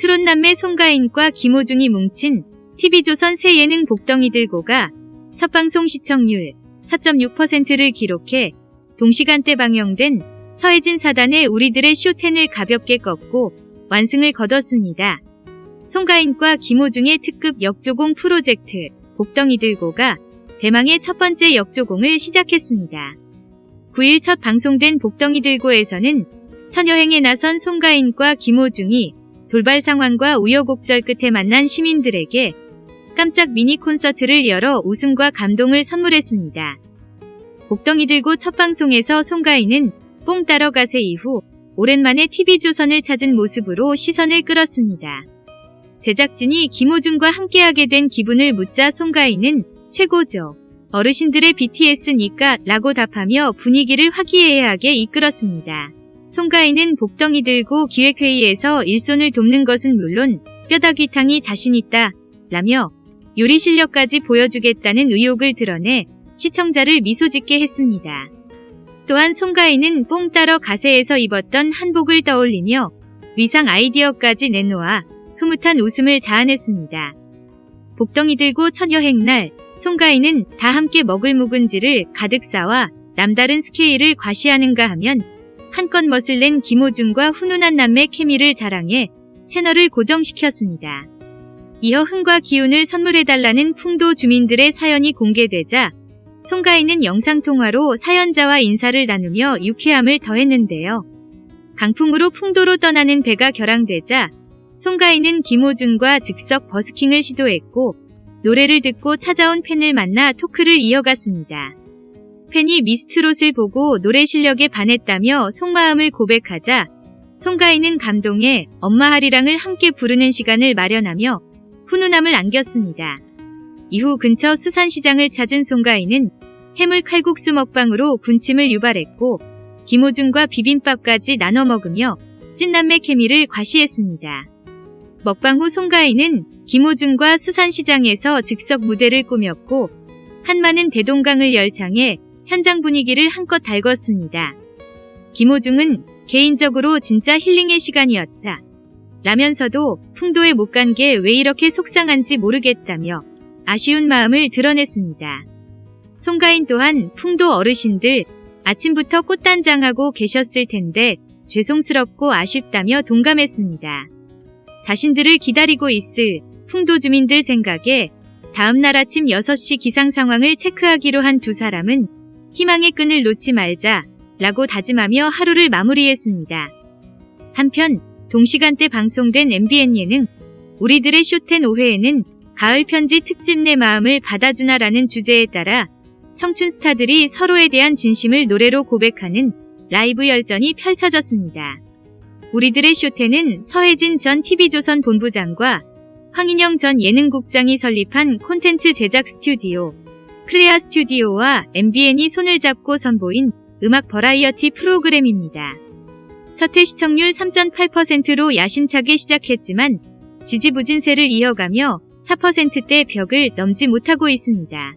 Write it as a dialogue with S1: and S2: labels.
S1: 트롯남매 송가인과 김호중이 뭉친 TV조선 새 예능 복덩이 들고가 첫 방송 시청률 4.6%를 기록해 동시간대 방영된 서혜진 사단의 우리들의 쇼텐을 가볍게 꺾고 완승을 거뒀습니다. 송가인과 김호중의 특급 역조공 프로젝트 복덩이 들고가 대망의 첫 번째 역조공을 시작했습니다. 9일 첫 방송된 복덩이 들고에서는 처여행에 나선 송가인과 김호중이 돌발 상황과 우여곡절 끝에 만난 시민들에게 깜짝 미니 콘서트를 열어 웃음과 감동을 선물했습니다. 복덩이 들고 첫 방송에서 송가인은 뽕 따러 가세 이후 오랜만에 TV조선을 찾은 모습으로 시선을 끌었습니다. 제작진이 김호중과 함께하게 된 기분을 묻자 송가인은 최고죠. 어르신들의 BTS니까 라고 답하며 분위기를 화기애애하게 이끌었습니다. 송가인은 복덩이 들고 기획회의에서 일손을 돕는 것은 물론 뼈다귀탕이 자신있다 라며 요리 실력까지 보여주겠다는 의욕을 드러내 시청자를 미소짓게 했습니다. 또한 송가인은 뽕 따러 가세에서 입었던 한복을 떠올리며 위상 아이디어까지 내놓아 흐뭇한 웃음을 자아냈습니다. 복덩이 들고 첫 여행 날 송가인은 다 함께 먹을 묵은지를 가득 싸와 남다른 스케일을 과시하는가 하면 한껏 멋을 낸 김호중과 훈훈한 남매 케미를 자랑해 채널을 고정시켰습니다. 이어 흥과 기운을 선물해달라는 풍도 주민들의 사연이 공개되자 송가인은 영상통화로 사연자와 인사를 나누며 유쾌함을 더했는데요. 강풍으로 풍도로 떠나는 배가 결항되자 송가인은 김호중과 즉석 버스킹을 시도했고 노래를 듣고 찾아온 팬을 만나 토크를 이어갔습니다. 팬이 미스트롯을 보고 노래 실력에 반했다며 속마음을 고백하자 송가인은 감동해 엄마 하리랑을 함께 부르는 시간을 마련하며 훈훈함을 안겼습니다. 이후 근처 수산시장을 찾은 송가인은 해물 칼국수 먹방으로 군침을 유발했고 김호중과 비빔밥까지 나눠 먹으며 찐남매 케미를 과시했습니다. 먹방 후 송가인은 김호중과 수산시장에서 즉석 무대를 꾸몄고 한마는 대동강을 열창해 현장 분위기를 한껏 달궜습니다. 김호중은 개인적으로 진짜 힐링의 시간이었다. 라면서도 풍도에 못 간 게 왜 이렇게 속상한지 모르겠다며 아쉬운 마음을 드러냈습니다. 송가인 또한 풍도 어르신들 아침부터 꽃단장하고 계셨을 텐데 죄송스럽고 아쉽다며 동감했습니다. 자신들을 기다리고 있을 풍도 주민들 생각에 다음날 아침 6시 기상 상황을 체크하기로 한 두 사람은 희망의 끈을 놓지 말자 라고 다짐하며 하루를 마무리했습니다. 한편 동시간대 방송된 MBN 예능 우리들의 쇼텐 5회에는 가을 편지 특집 내 마음을 받아주나라는 주제에 따라 청춘 스타들이 서로에 대한 진심을 노래로 고백하는 라이브 열전이 펼쳐졌습니다. 우리들의 쇼텐은 서혜진 전 TV조선 본부장과 황인영 전 예능국장이 설립한 콘텐츠 제작 스튜디오 크레아 스튜디오와 MBN이 손을 잡고 선보인 음악 버라이어티 프로그램입니다. 첫회 시청률 3.8%로 야심차게 시작했지만 지지부진세를 이어가며 4%대 벽을 넘지 못하고 있습니다.